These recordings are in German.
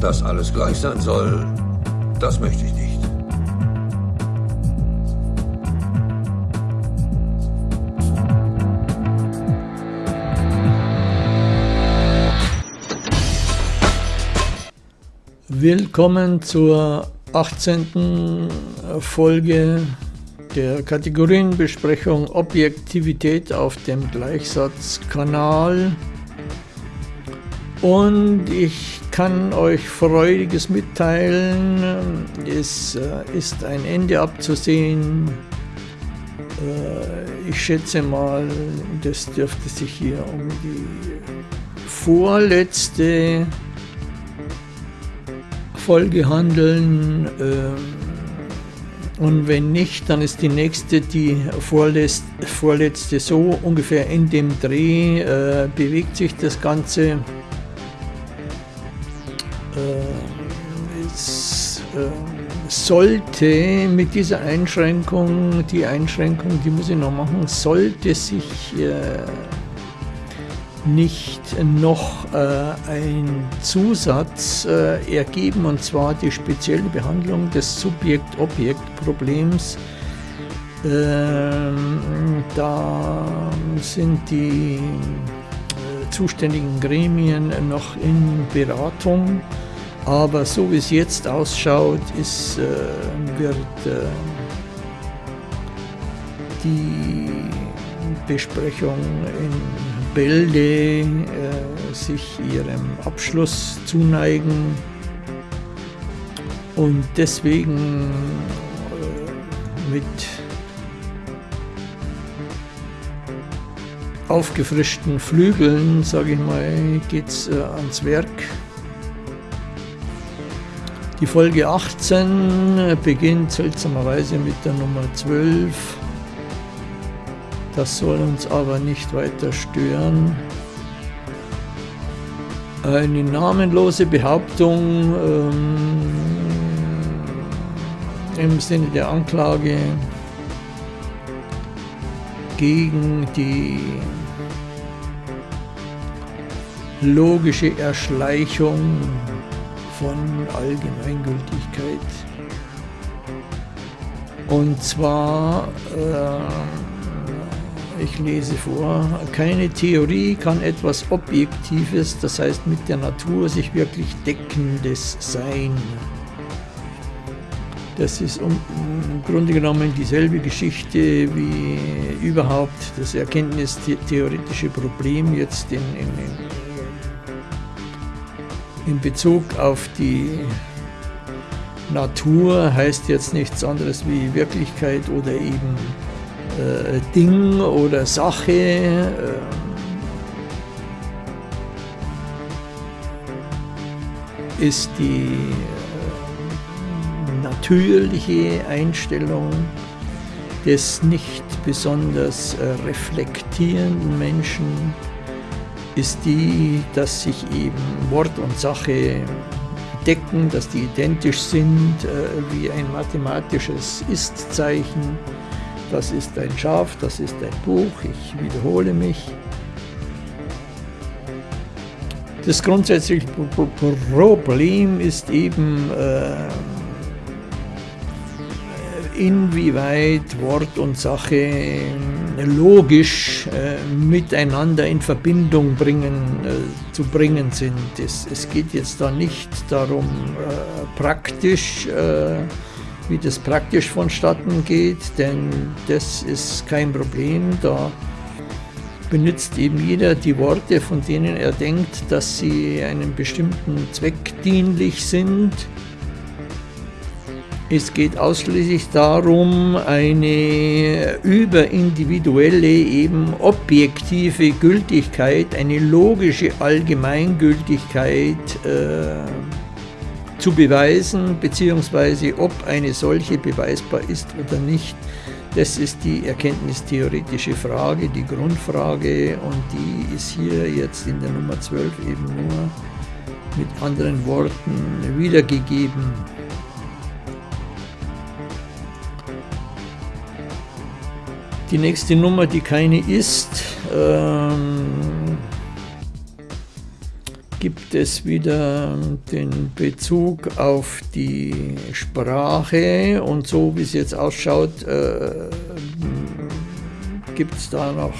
Dass alles gleich sein soll, das möchte ich nicht. Willkommen zur 18. Folge der Kategorienbesprechung Objektivität auf dem Gleichsatzkanal. Und ich kann euch Freudiges mitteilen. Es äh, ist ein Ende abzusehen. Äh, ich schätze mal, das dürfte sich hier um die vorletzte Folge handeln. Ähm, und wenn nicht, dann ist die nächste, die vorletzte, vorletzte so ungefähr in dem Dreh äh, bewegt sich das Ganze. Sollte mit dieser Einschränkung, die Einschränkung, die muss ich noch machen, sollte sich äh, nicht noch äh, ein Zusatz äh, ergeben, und zwar die spezielle Behandlung des Subjekt-Objekt-Problems. Ähm, da sind die zuständigen Gremien noch in Beratung, aber so wie es jetzt ausschaut, ist, äh, wird äh, die Besprechung in Bälde äh, sich ihrem Abschluss zuneigen und deswegen äh, mit aufgefrischten Flügeln, sage ich mal, geht es äh, ans Werk. Die Folge 18 beginnt seltsamerweise mit der Nummer 12 das soll uns aber nicht weiter stören. Eine namenlose Behauptung ähm, im Sinne der Anklage gegen die logische Erschleichung von Allgemeingültigkeit. Und zwar äh, ich lese vor, keine Theorie kann etwas Objektives, das heißt mit der Natur sich wirklich Deckendes sein. Das ist um, im Grunde genommen dieselbe Geschichte wie überhaupt das erkenntnistheoretische Problem jetzt in, in, Bezug auf die Natur heißt jetzt nichts anderes wie Wirklichkeit oder eben äh, Ding oder Sache. Äh, ist die äh, natürliche Einstellung des nicht besonders äh, reflektierenden Menschen ist die, dass sich eben Wort und Sache decken, dass die identisch sind äh, wie ein mathematisches Ist-Zeichen das ist ein Schaf, das ist ein Buch, ich wiederhole mich. Das grundsätzliche Problem ist eben, äh, inwieweit Wort und Sache äh, logisch äh, miteinander in Verbindung bringen, äh, zu bringen sind. Es, es, geht jetzt da nicht darum, äh, praktisch äh, wie das praktisch vonstatten geht, denn das ist kein Problem. Da benutzt eben jeder die Worte, von denen er denkt, dass sie einem bestimmten Zweck dienlich sind. Es geht ausschließlich darum, eine überindividuelle, eben objektive Gültigkeit, eine logische Allgemeingültigkeit äh, zu beweisen, beziehungsweise ob eine solche beweisbar ist oder nicht. Das ist die erkenntnistheoretische Frage, die Grundfrage und die ist hier jetzt in der Nummer 12 eben nur mit anderen Worten wiedergegeben. Die nächste Nummer, die keine ist, ähm, gibt es wieder den Bezug auf die Sprache und so wie es jetzt ausschaut, äh, gibt es da noch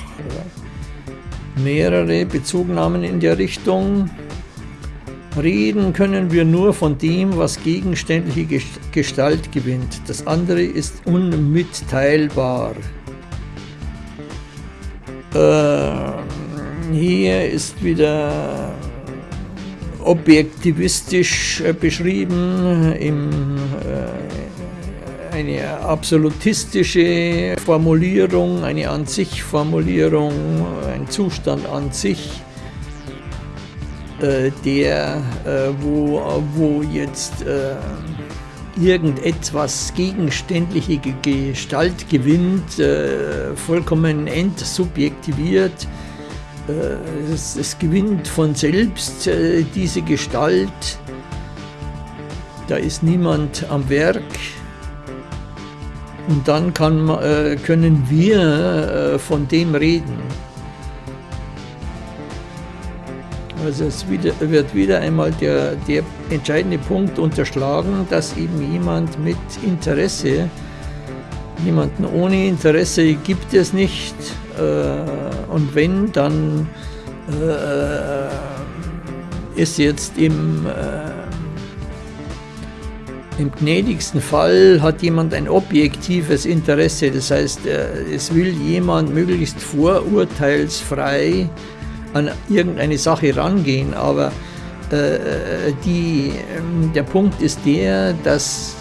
mehrere Bezugnahmen in der Richtung. Reden können wir nur von dem, was gegenständliche Gestalt gewinnt. Das andere ist unmitteilbar. Äh, hier ist wieder objektivistisch äh, beschrieben, im, äh, eine absolutistische Formulierung, eine an sich Formulierung, ein Zustand an sich, äh, der, äh, wo, wo jetzt äh, irgendetwas gegenständliche Gestalt gewinnt, äh, vollkommen entsubjektiviert, äh, es, es, gewinnt von selbst äh, diese Gestalt. Da ist niemand am Werk. Und dann kann, äh, können wir von dem reden. Also es wieder, wird wieder einmal der, der entscheidende Punkt unterschlagen, dass eben jemand mit Interesse, jemanden ohne Interesse gibt es nicht, äh, und wenn, dann äh, ist jetzt im, äh, im gnädigsten Fall hat jemand ein objektives Interesse, das heißt, es will jemand möglichst vorurteilsfrei an irgendeine Sache rangehen, aber die, der Punkt ist der, dass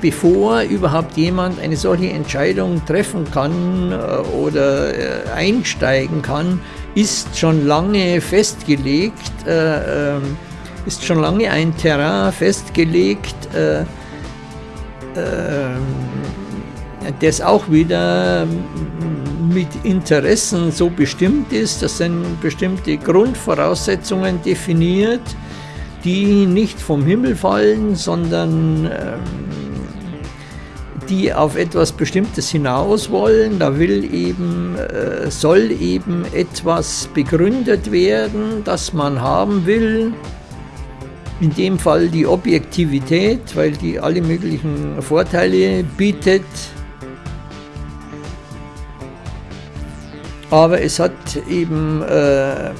bevor überhaupt jemand eine solche Entscheidung treffen kann äh, oder äh, einsteigen kann, ist schon lange festgelegt, äh, ähm, ist schon lange ein Terrain festgelegt, ähm, das auch wieder mit Interessen so bestimmt ist, das sind bestimmte Grundvoraussetzungen definiert, die nicht vom Himmel fallen, sondern ähm, die auf etwas Bestimmtes hinaus wollen. Da will eben, äh, soll eben etwas begründet werden, das man haben will. In dem Fall die Objektivität, weil die alle möglichen Vorteile bietet. Aber es hat eben äh,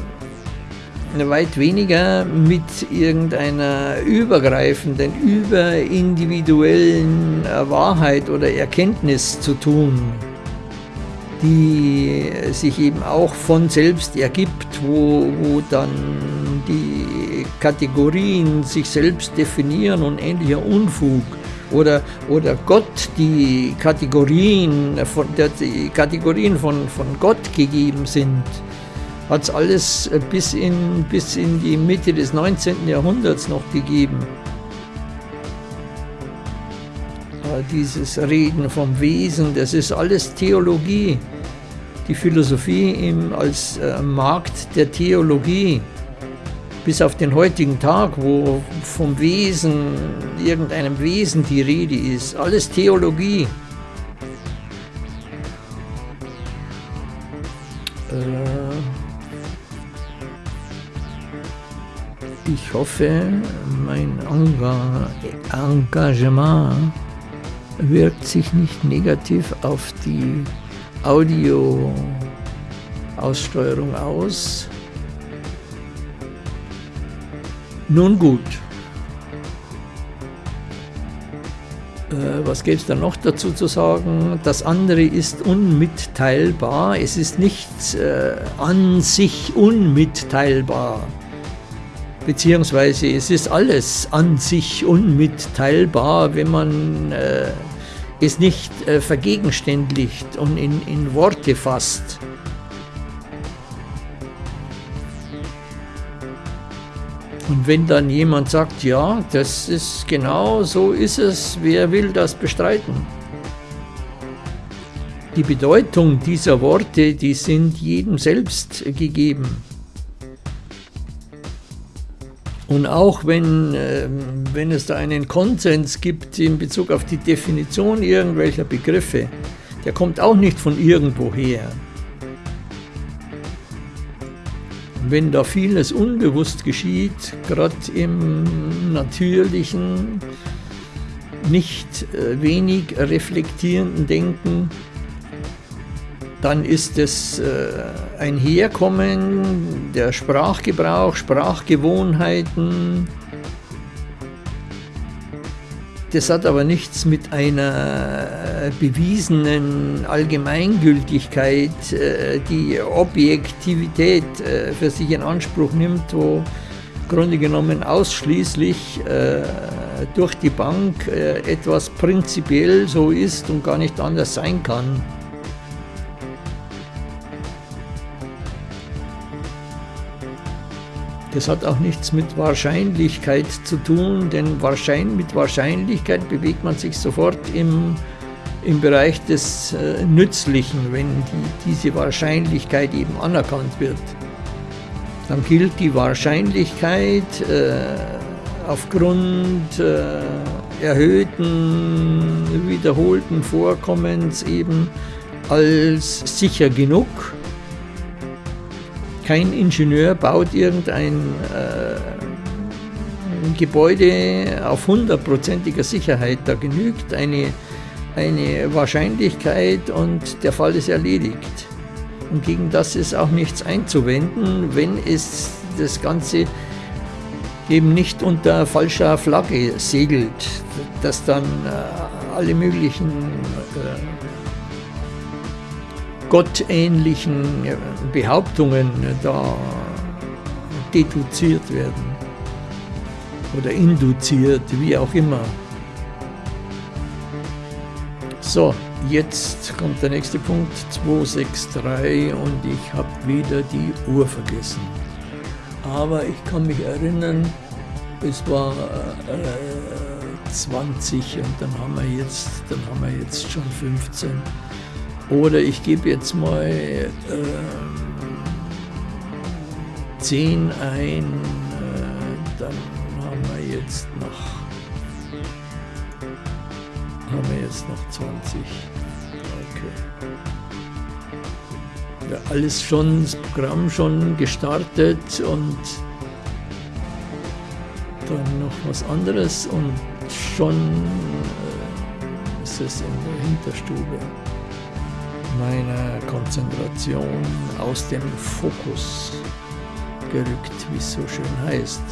weit weniger mit irgendeiner übergreifenden, überindividuellen Wahrheit oder Erkenntnis zu tun, die sich eben auch von selbst ergibt, wo, wo dann die Kategorien sich selbst definieren und ähnlicher Unfug oder, oder Gott die Kategorien von, die Kategorien von, von Gott gegeben sind hat es alles äh, bis in, bis in die Mitte des 19. Jahrhunderts noch gegeben. Dieses Reden vom Wesen, das ist alles Theologie. Die Philosophie im, als äh, Markt der Theologie. Bis auf den heutigen Tag, wo vom Wesen, irgendeinem Wesen die Rede ist. Alles Theologie. Äh, Ich hoffe, mein Engagement wirkt sich nicht negativ auf die Audio-Aussteuerung aus. Nun gut. Äh, was gäbe es da noch dazu zu sagen? Das andere ist unmitteilbar. Es ist nicht äh, an sich unmitteilbar beziehungsweise es ist alles an sich unmitteilbar, wenn man äh, es nicht äh, vergegenständlicht und in, in Worte fasst. Und wenn dann jemand sagt, ja, das ist genau so ist es, wer will das bestreiten? Die Bedeutung dieser Worte, die sind jedem selbst gegeben. Und auch wenn, äh, wenn es da einen Konsens gibt in Bezug auf die Definition irgendwelcher Begriffe, der kommt auch nicht von irgendwoher. Wenn da vieles unbewusst geschieht, gerade im natürlichen, nicht äh, wenig reflektierenden Denken, dann ist es äh, ein Herkommen der Sprachgebrauch, Sprachgewohnheiten, das hat aber nichts mit einer bewiesenen Allgemeingültigkeit, äh, die Objektivität äh, für sich in Anspruch nimmt, wo im Grunde genommen ausschließlich äh, durch die Bank etwas prinzipiell so ist und gar nicht anders sein kann. Das hat auch nichts mit Wahrscheinlichkeit zu tun, denn mit Wahrscheinlichkeit bewegt man sich sofort im, im Bereich des äh, Nützlichen, wenn die, diese Wahrscheinlichkeit eben anerkannt wird. Dann gilt die Wahrscheinlichkeit äh, aufgrund äh, erhöhten, wiederholten Vorkommens eben als sicher genug kein Ingenieur baut irgendein äh, Gebäude auf hundertprozentiger Sicherheit. Da genügt eine, eine Wahrscheinlichkeit und der Fall ist erledigt. Und gegen das ist auch nichts einzuwenden, wenn es das Ganze eben nicht unter falscher Flagge segelt, dass dann äh, alle möglichen äh, gottähnlichen Behauptungen da deduziert werden oder induziert, wie auch immer. So, jetzt kommt der nächste Punkt, 263 und ich habe wieder die Uhr vergessen. Aber ich kann mich erinnern, es war äh, 20 und dann haben wir jetzt, dann haben wir jetzt schon 15. Oder ich gebe jetzt mal äh, 10 ein, äh, dann haben wir jetzt noch haben wir jetzt noch 20. Okay. Ja, alles schon, das Programm schon gestartet und dann noch was anderes und schon äh, ist es in der Hinterstube meiner Konzentration aus dem Fokus gerückt, wie es so schön heißt.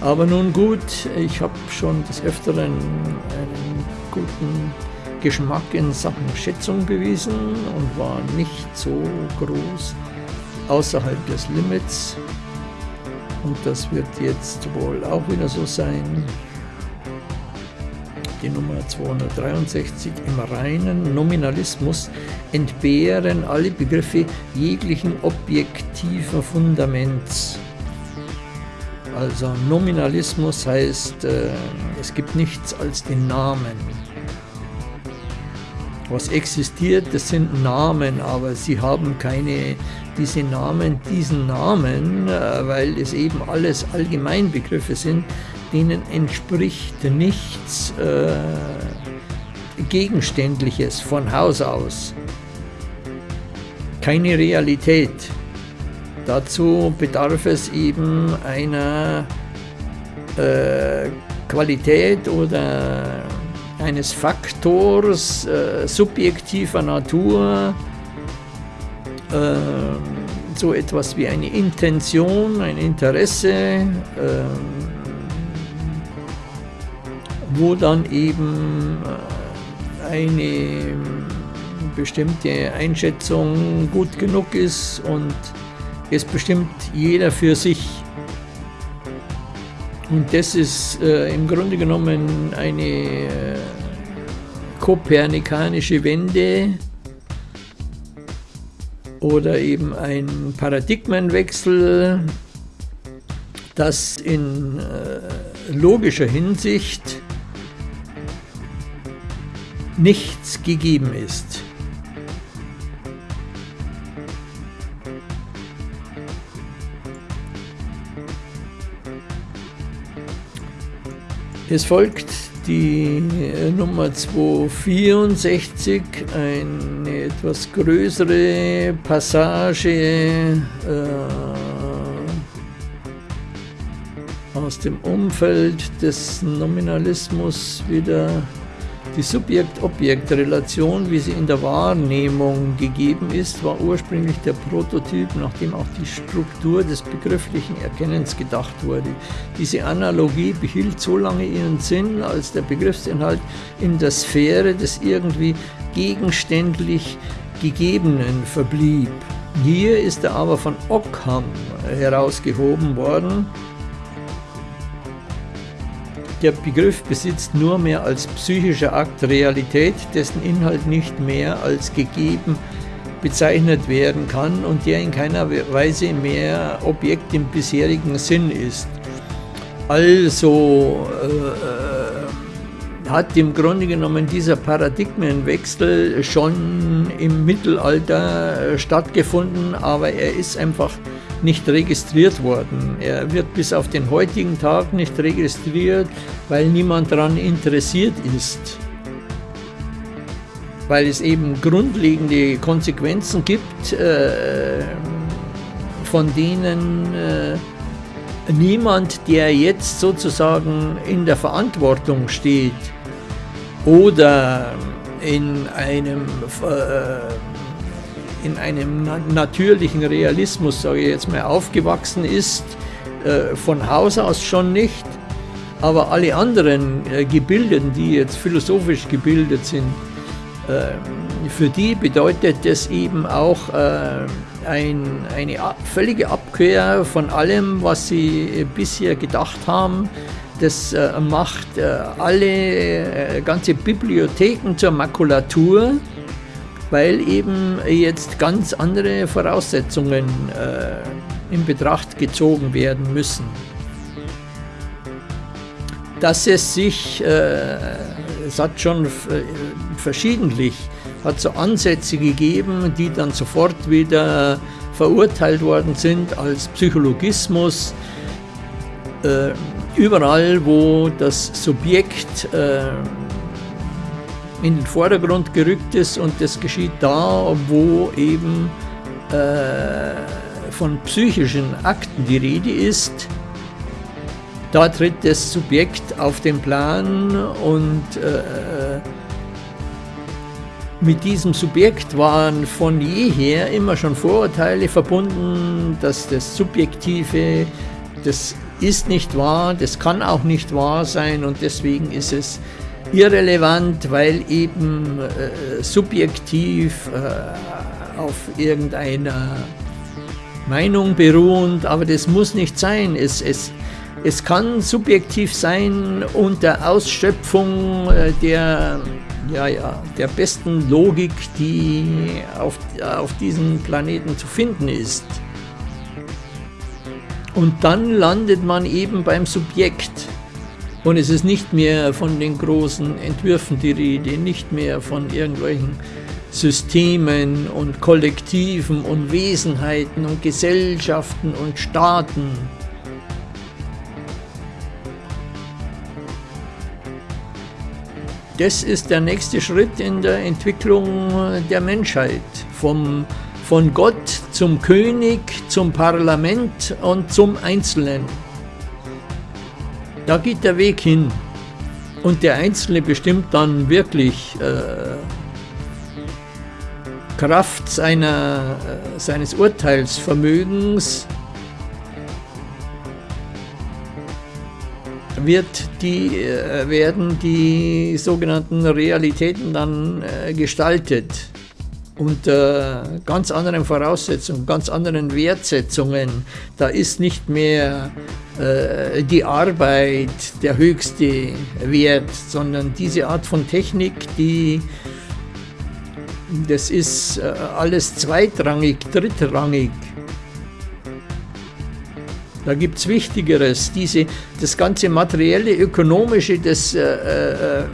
Aber nun gut, ich habe schon des Öfteren einen guten Geschmack in Sachen Schätzung bewiesen und war nicht so groß außerhalb des Limits. Und das wird jetzt wohl auch wieder so sein die Nummer 263, im reinen Nominalismus entbehren alle Begriffe jeglichen objektiven Fundaments. Also Nominalismus heißt, äh, es gibt nichts als den Namen. Was existiert, das sind Namen, aber sie haben keine, diese Namen, diesen Namen, äh, weil es eben alles Allgemeinbegriffe sind, denen entspricht nichts äh, Gegenständliches von Haus aus. Keine Realität. Dazu bedarf es eben einer äh, Qualität oder eines Faktors äh, subjektiver Natur, äh, so etwas wie eine Intention, ein Interesse, äh, wo dann eben äh, eine bestimmte Einschätzung gut genug ist und es bestimmt jeder für sich. Und das ist äh, im Grunde genommen eine äh, kopernikanische Wende oder eben ein Paradigmenwechsel, das in äh, logischer Hinsicht nichts gegeben ist. Es folgt die Nummer 264, eine etwas größere Passage, äh, aus dem Umfeld des Nominalismus wieder die Subjekt-Objekt-Relation, wie sie in der Wahrnehmung gegeben ist, war ursprünglich der Prototyp, nachdem auch die Struktur des begrifflichen Erkennens gedacht wurde. Diese Analogie behielt so lange ihren Sinn, als der Begriffsinhalt in der Sphäre des irgendwie gegenständlich Gegebenen verblieb. Hier ist er aber von Ockham herausgehoben worden, der Begriff besitzt nur mehr als psychischer Akt Realität, dessen Inhalt nicht mehr als gegeben bezeichnet werden kann und der in keiner Weise mehr Objekt im bisherigen Sinn ist. Also äh, hat im Grunde genommen dieser Paradigmenwechsel schon im Mittelalter äh, stattgefunden, aber er ist einfach nicht registriert worden. Er wird bis auf den heutigen Tag nicht registriert, weil niemand daran interessiert ist. Weil es eben grundlegende Konsequenzen gibt, äh, von denen äh, niemand, der jetzt sozusagen in der Verantwortung steht oder in einem äh, in einem natürlichen Realismus, sage ich jetzt mal, aufgewachsen ist, äh, von Haus aus schon nicht, aber alle anderen äh, Gebildeten, die jetzt philosophisch gebildet sind, äh, für die bedeutet das eben auch ein, eine völlige Abkehr von allem, was sie bisher gedacht haben. Das macht alle ganze Bibliotheken zur Makulatur weil eben jetzt ganz andere Voraussetzungen äh, in Betracht gezogen werden müssen. Dass es sich, äh, es hat schon äh, verschiedentlich, hat so Ansätze gegeben, die dann sofort wieder verurteilt worden sind als Psychologismus. Äh, überall, wo das Subjekt äh, in den Vordergrund gerückt ist und das geschieht da, wo eben äh, von psychischen Akten die Rede ist. Da tritt das Subjekt auf den Plan und äh, mit diesem Subjekt waren von jeher immer schon Vorurteile verbunden, dass das Subjektive, das ist nicht wahr, das kann auch nicht wahr sein und deswegen ist es irrelevant, weil eben äh, subjektiv äh, auf irgendeiner Meinung beruhend, aber das muss nicht sein. Es, es, es kann subjektiv sein unter Ausschöpfung äh, der, ja, ja, der besten Logik, die auf, auf diesem Planeten zu finden ist. Und dann landet man eben beim Subjekt. Und es ist nicht mehr von den großen Entwürfen die Rede, nicht mehr von irgendwelchen Systemen und Kollektiven und Wesenheiten und Gesellschaften und Staaten. Das ist der nächste Schritt in der Entwicklung der Menschheit. Vom, von Gott zum König, zum Parlament und zum Einzelnen. Da geht der Weg hin. Und der Einzelne bestimmt dann wirklich äh, Kraft seiner, äh, seines Urteilsvermögens wird die, äh, werden die sogenannten Realitäten dann äh, gestaltet unter ganz anderen Voraussetzungen, ganz anderen Wertsetzungen. Da ist nicht mehr äh, die Arbeit der höchste Wert, sondern diese Art von Technik, die das ist äh, alles zweitrangig, drittrangig. Da gibt es Wichtigeres. Diese, das ganze materielle, ökonomische, das äh, äh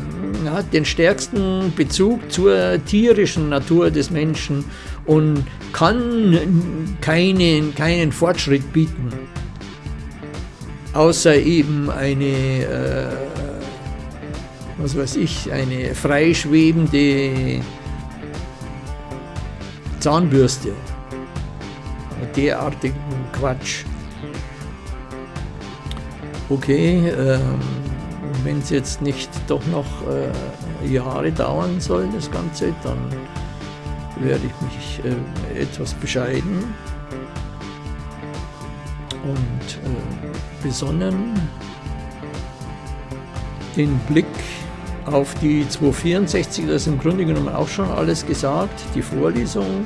hat den stärksten Bezug zur tierischen Natur des Menschen und kann keinen, keinen Fortschritt bieten. Außer eben eine, äh, was weiß ich, eine freischwebende Zahnbürste. Derartigen Quatsch. okay, äh, wenn es jetzt nicht doch noch äh, Jahre dauern soll, das Ganze, dann werde ich mich äh, etwas bescheiden und äh, besonnen den Blick auf die 264, das ist im Grunde genommen auch schon alles gesagt, die Vorlesung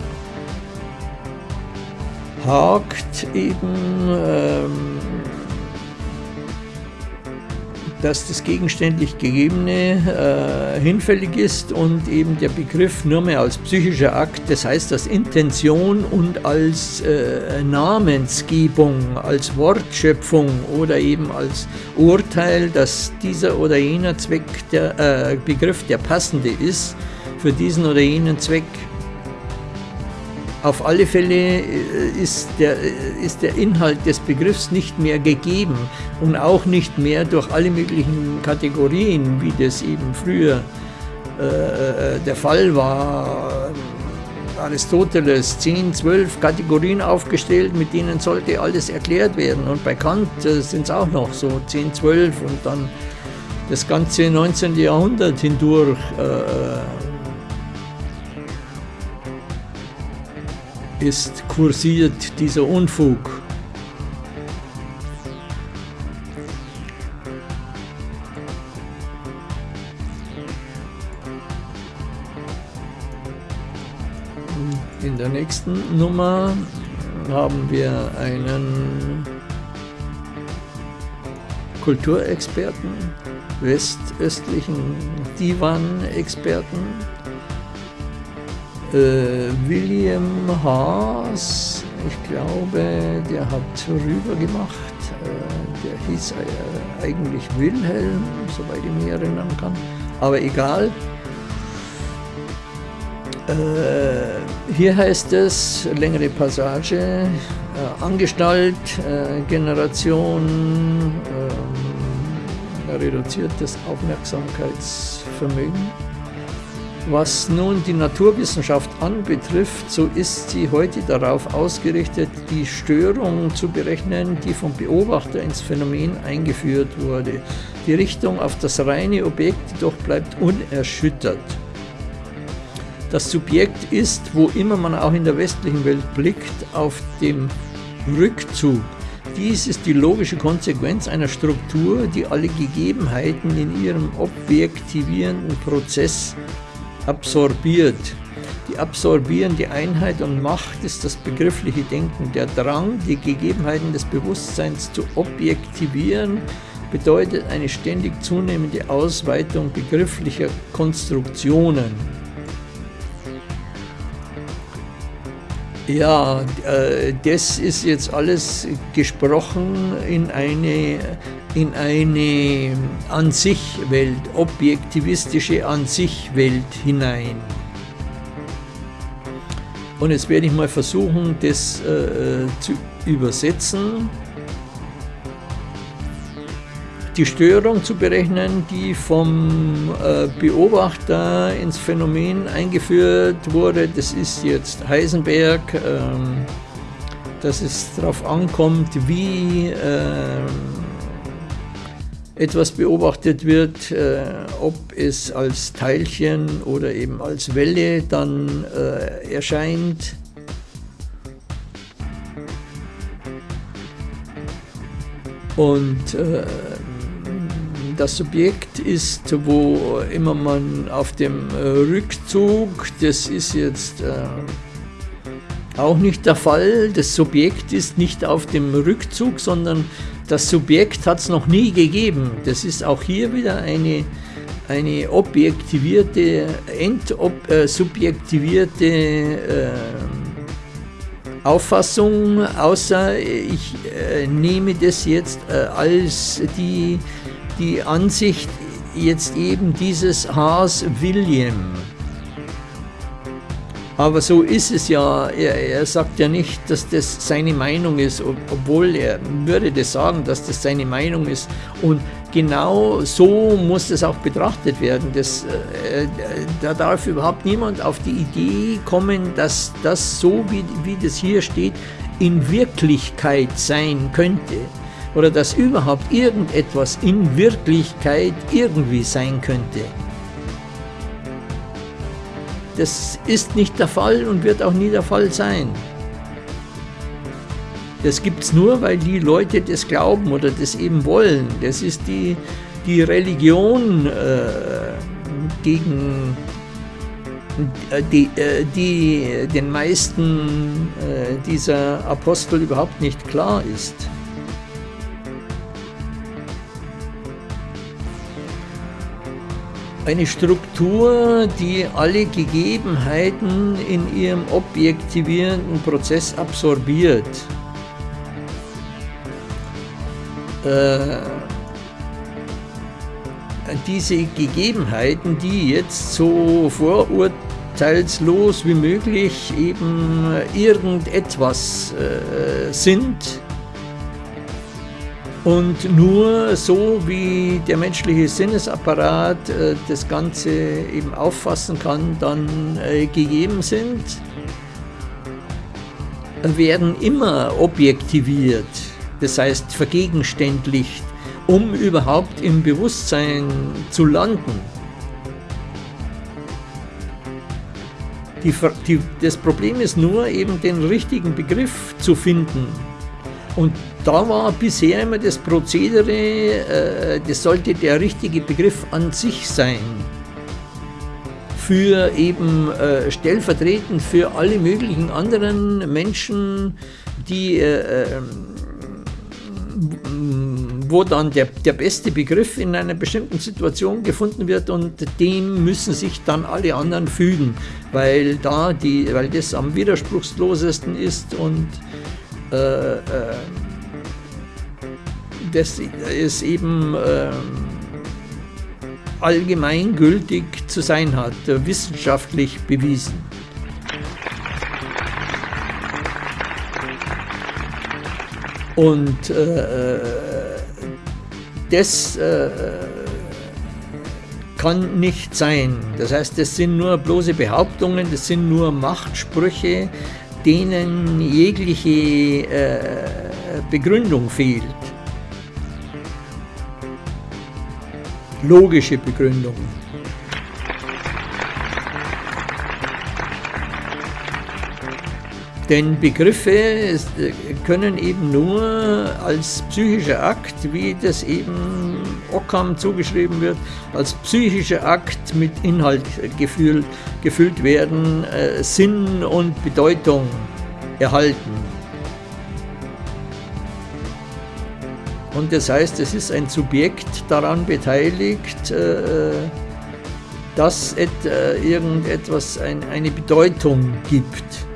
hakt eben ähm, dass das gegenständlich Gegebene äh, hinfällig ist und eben der Begriff nur mehr als psychischer Akt, das heißt als Intention und als äh, Namensgebung, als Wortschöpfung oder eben als Urteil, dass dieser oder jener Zweck der äh, Begriff der passende ist für diesen oder jenen Zweck auf alle Fälle äh, ist der, äh, ist der Inhalt des Begriffs nicht mehr gegeben und auch nicht mehr durch alle möglichen Kategorien, wie das eben früher äh, der Fall war. Aristoteles 10, 12 Kategorien aufgestellt, mit denen sollte alles erklärt werden. Und bei Kant äh, sind es auch noch so 10, 12 und dann das ganze 19. Jahrhundert hindurch. Äh, ist kursiert dieser Unfug. In der nächsten Nummer haben wir einen Kulturexperten, westöstlichen Divan-Experten, äh, William Haas, ich glaube, der hat rüber gemacht. Äh, der hieß äh, eigentlich Wilhelm, soweit ich mich erinnern kann. Aber egal. Hier heißt es, längere Passage, Angestalt, Generation, reduziertes Aufmerksamkeitsvermögen. Was nun die Naturwissenschaft anbetrifft, so ist sie heute darauf ausgerichtet, die Störung zu berechnen, die vom Beobachter ins Phänomen eingeführt wurde. Die Richtung auf das reine Objekt jedoch bleibt unerschüttert. Das Subjekt ist, wo immer man auch in der westlichen Welt blickt, auf dem Rückzug. Dies ist die logische Konsequenz einer Struktur, die alle Gegebenheiten in ihrem objektivierenden Prozess absorbiert. Die absorbierende Einheit und Macht ist das begriffliche Denken. Der Drang, die Gegebenheiten des Bewusstseins zu objektivieren, bedeutet eine ständig zunehmende Ausweitung begrifflicher Konstruktionen. Ja, äh, das ist jetzt alles gesprochen in eine, in eine An-sich-Welt, objektivistische An-sich-Welt hinein. Und jetzt werde ich mal versuchen, das äh, zu übersetzen die Störung zu berechnen, die vom äh, Beobachter ins Phänomen eingeführt wurde. Das ist jetzt Heisenberg, ähm, dass es darauf ankommt, wie ähm, etwas beobachtet wird, äh, ob es als Teilchen oder eben als Welle dann äh, erscheint. Und äh, das Subjekt ist, wo immer man auf dem äh, Rückzug, das ist jetzt äh, auch nicht der Fall, das Subjekt ist nicht auf dem Rückzug, sondern das Subjekt hat es noch nie gegeben. Das ist auch hier wieder eine, eine objektivierte, entsubjektivierte äh, Auffassung, außer ich äh, nehme das jetzt äh, als die die Ansicht jetzt eben dieses Haas William. Aber so ist es ja. Er, er, sagt ja nicht, dass das seine Meinung ist, obwohl er würde das sagen, dass das seine Meinung ist. Und genau so muss das auch betrachtet werden. Das, äh, da darf überhaupt niemand auf die Idee kommen, dass das so, wie, wie das hier steht, in Wirklichkeit sein könnte. Oder dass überhaupt irgendetwas in Wirklichkeit irgendwie sein könnte. Das ist nicht der Fall und wird auch nie der Fall sein. Das gibt es nur, weil die Leute das glauben oder das eben wollen. Das ist die, die Religion äh, gegen äh, die, äh, die den meisten äh, dieser Apostel überhaupt nicht klar ist. Eine Struktur, die alle Gegebenheiten in ihrem objektivierenden Prozess absorbiert. Äh, diese Gegebenheiten, die jetzt so vorurteilslos wie möglich eben irgendetwas äh, sind, und nur so, wie der menschliche Sinnesapparat äh, das Ganze eben auffassen kann, dann äh, gegeben sind, werden immer objektiviert, das heißt vergegenständlicht, um überhaupt im Bewusstsein zu landen. Die, die, das Problem ist nur eben den richtigen Begriff zu finden. Und da war bisher immer das Prozedere, äh, das sollte der richtige Begriff an sich sein. Für eben äh, stellvertretend für alle möglichen anderen Menschen, die, äh, wo dann der, der beste Begriff in einer bestimmten Situation gefunden wird und dem müssen sich dann alle anderen fügen, weil, da die, weil das am widerspruchslosesten ist und äh, äh, das es eben äh, allgemeingültig zu sein hat, äh, wissenschaftlich bewiesen. Und äh, äh das äh, kann nicht sein. Das heißt, das sind nur bloße Behauptungen, das sind nur Machtsprüche, denen jegliche äh, Begründung fehlt. logische Begründung. Denn Begriffe können eben nur als psychischer Akt, wie das eben Ockham zugeschrieben wird, als psychischer Akt mit Inhalt gefüllt, gefüllt werden, äh, Sinn und Bedeutung erhalten. Und das heißt, es ist ein Subjekt daran beteiligt, äh, dass äh, irgendetwas eine Bedeutung gibt.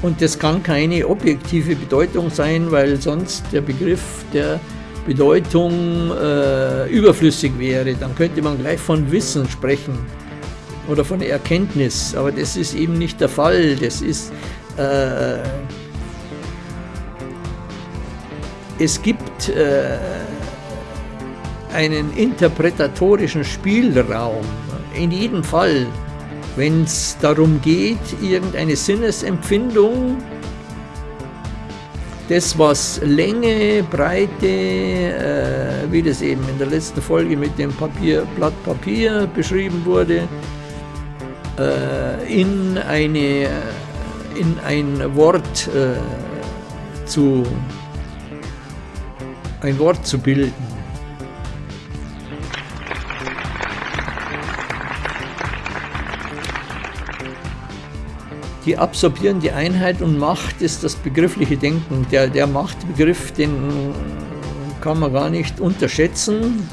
Und das kann keine objektive Bedeutung sein, weil sonst der Begriff der Bedeutung äh, überflüssig wäre. Dann könnte man gleich von Wissen sprechen oder von Erkenntnis. Aber das ist eben nicht der Fall. Das ist äh, es gibt äh, einen interpretatorischen Spielraum. In jedem Fall, wenn es darum geht, irgendeine Sinnesempfindung, das was Länge, Breite, äh, wie das eben in der letzten Folge mit dem Papier, Blatt Papier beschrieben wurde, äh, in, eine, in ein Wort äh, zu ein Wort zu bilden. Die absorbierende Einheit und Macht ist das begriffliche Denken. Der, der Machtbegriff, den kann man gar nicht unterschätzen,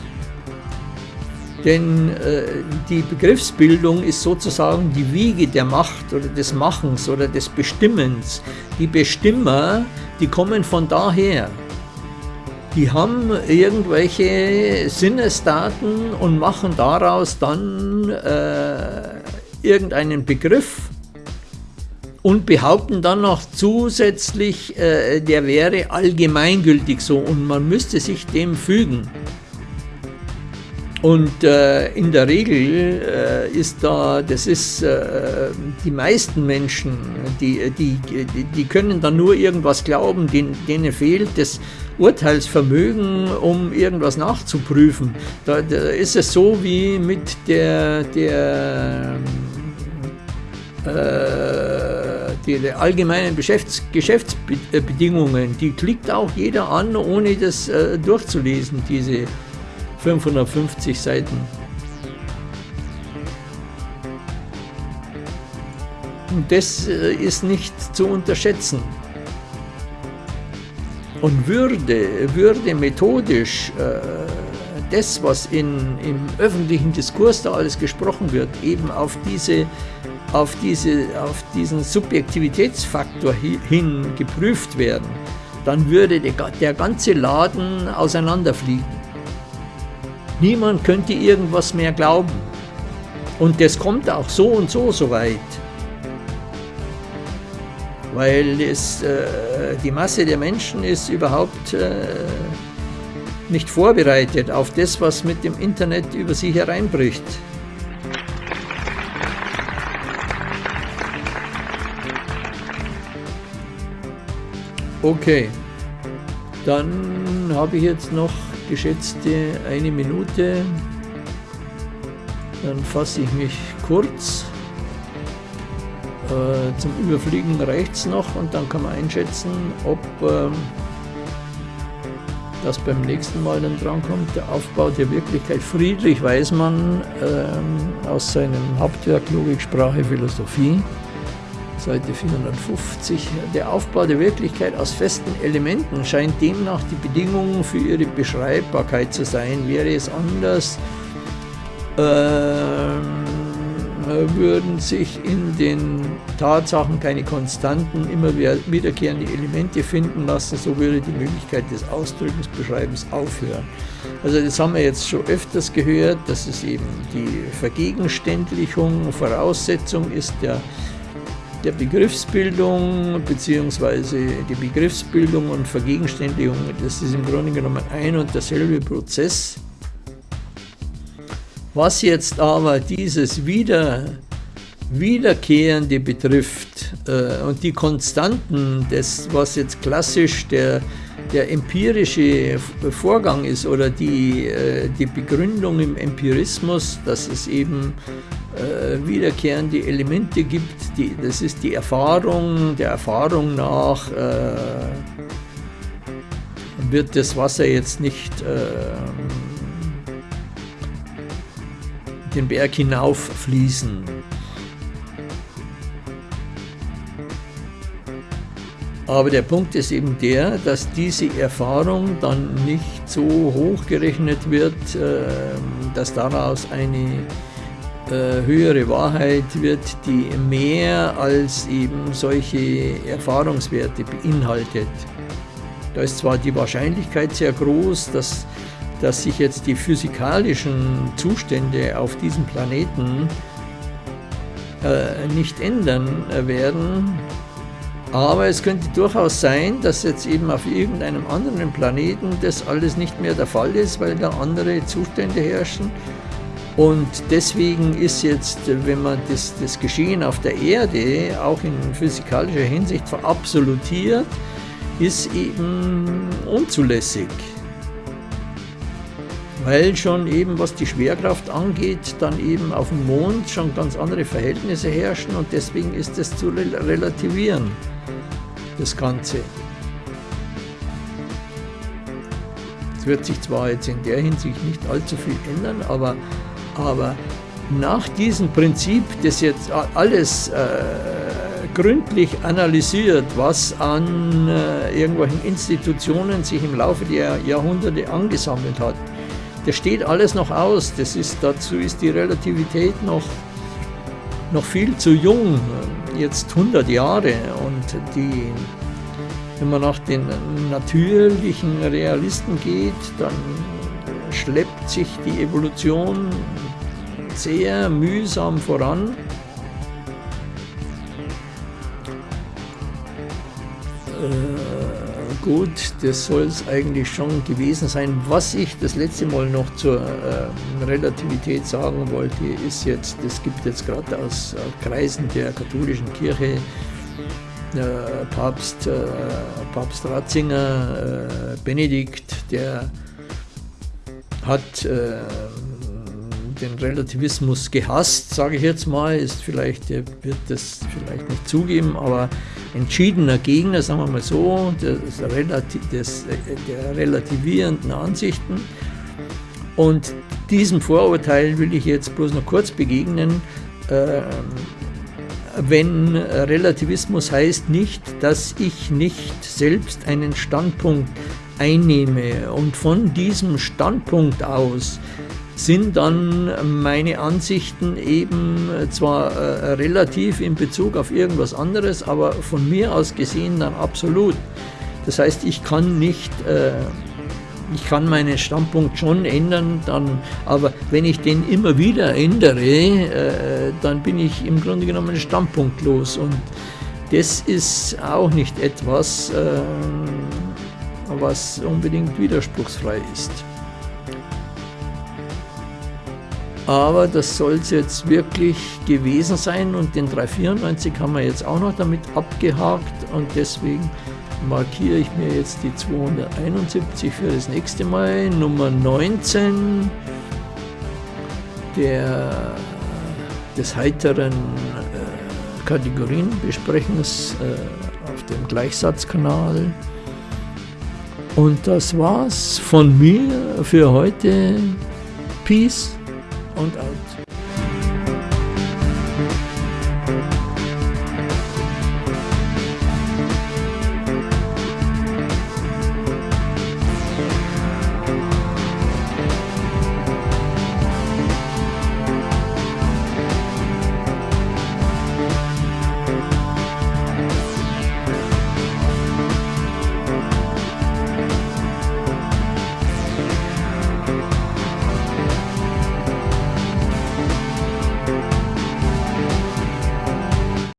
denn äh, die Begriffsbildung ist sozusagen die Wiege der Macht oder des Machens oder des Bestimmens. Die Bestimmer, die kommen von daher die haben irgendwelche Sinnesdaten und machen daraus dann äh, irgendeinen Begriff und behaupten dann noch zusätzlich, äh, der wäre allgemeingültig so und man müsste sich dem fügen. Und äh, in der Regel äh, ist da, das ist äh, die meisten Menschen, die, die, die können dann nur irgendwas glauben, denen, denen fehlt das Urteilsvermögen, um irgendwas nachzuprüfen. Da, da ist es so wie mit der, der äh, die allgemeinen Geschäfts Geschäftsbedingungen, die klickt auch jeder an, ohne das äh, durchzulesen, diese 550 Seiten. Und das äh, ist nicht zu unterschätzen. Und würde, würde methodisch äh, das, was in, im öffentlichen Diskurs da alles gesprochen wird, eben auf, diese, auf, diese, auf diesen Subjektivitätsfaktor hin geprüft werden, dann würde der, ganze Laden auseinanderfliegen. Niemand könnte irgendwas mehr glauben. Und das kommt auch so und so so weit. Weil es, äh, die Masse der Menschen ist überhaupt äh, nicht vorbereitet auf das, was mit dem Internet über sie hereinbricht. Okay, dann habe ich jetzt noch geschätzte eine Minute. Dann fasse ich mich kurz. Äh, zum Überfliegen reicht es noch und dann kann man einschätzen, ob äh, das beim nächsten Mal dann drankommt. Der Aufbau der Wirklichkeit. Friedrich Weismann äh, aus seinem Hauptwerk Logik, Sprache, Philosophie. Seite 450. Der Aufbau der Wirklichkeit aus festen Elementen scheint demnach die Bedingung für ihre Beschreibbarkeit zu sein. Wäre es anders, ähm, würden sich in den Tatsachen keine konstanten, immer wiederkehrende Elemente finden lassen, so würde die Möglichkeit des Ausdrückens, Beschreibens aufhören. Also das haben wir jetzt schon öfters gehört, dass es eben die Vergegenständlichung, Voraussetzung ist der der Begriffsbildung bzw. die Begriffsbildung und Vergegenständigung, das ist im Grunde genommen ein und derselbe Prozess. Was jetzt aber dieses Wieder, Wiederkehrende betrifft äh, und die Konstanten, das was jetzt klassisch der, der empirische Vorgang ist oder die, äh, die Begründung im Empirismus, dass es eben äh, wiederkehrende Elemente gibt. Die, das ist die Erfahrung, der Erfahrung nach äh, wird das Wasser jetzt nicht äh, den Berg hinauf fließen. Aber der Punkt ist eben der, dass diese Erfahrung dann nicht so hoch gerechnet wird, äh, dass daraus eine äh, höhere Wahrheit wird, die mehr als eben solche Erfahrungswerte beinhaltet. Da ist zwar die Wahrscheinlichkeit sehr groß, dass, dass sich jetzt die physikalischen Zustände auf diesem Planeten äh, nicht ändern werden, aber es könnte durchaus sein, dass jetzt eben auf irgendeinem anderen Planeten das alles nicht mehr der Fall ist, weil da andere Zustände herrschen und deswegen ist jetzt, wenn man das, das Geschehen auf der Erde auch in physikalischer Hinsicht verabsolutiert, ist eben unzulässig. Weil schon eben, was die Schwerkraft angeht, dann eben auf dem Mond schon ganz andere Verhältnisse herrschen und deswegen ist es zu relativieren, das Ganze. Es wird sich zwar jetzt in der Hinsicht nicht allzu viel ändern, aber aber nach diesem Prinzip, das jetzt alles äh, gründlich analysiert, was an äh, irgendwelchen Institutionen sich im Laufe der Jahrhunderte angesammelt hat, das steht alles noch aus. Das ist, dazu ist die Relativität noch, noch viel zu jung, jetzt 100 Jahre. Und die, wenn man nach den natürlichen Realisten geht, dann schleppt sich die Evolution sehr mühsam voran. Äh, gut, das soll es eigentlich schon gewesen sein. Was ich das letzte Mal noch zur äh, Relativität sagen wollte, ist jetzt, es gibt jetzt gerade aus äh, Kreisen der katholischen Kirche äh, Papst, äh, Papst Ratzinger, äh, Benedikt, der hat den Relativismus gehasst, sage ich jetzt mal, ist vielleicht, er wird das vielleicht nicht zugeben, aber entschiedener Gegner, sagen wir mal so, des, des, der relativierenden Ansichten. Und diesem Vorurteil will ich jetzt bloß noch kurz begegnen. Äh, wenn Relativismus heißt nicht, dass ich nicht selbst einen Standpunkt einnehme und von diesem Standpunkt aus sind dann meine Ansichten eben zwar äh, relativ in Bezug auf irgendwas anderes, aber von mir aus gesehen dann absolut. Das heißt, ich kann nicht, äh, ich kann meinen Standpunkt schon ändern, dann, aber wenn ich den immer wieder ändere, äh, dann bin ich im Grunde genommen standpunktlos und das ist auch nicht etwas, äh, was unbedingt widerspruchsfrei ist. Aber das soll es jetzt wirklich gewesen sein und den 394 haben wir jetzt auch noch damit abgehakt und deswegen markiere ich mir jetzt die 271 für das nächste Mal. Nummer 19 der, des heiteren äh, Kategorienbesprechens äh, auf dem Gleichsatzkanal. Und das war's von mir für heute. Peace und out.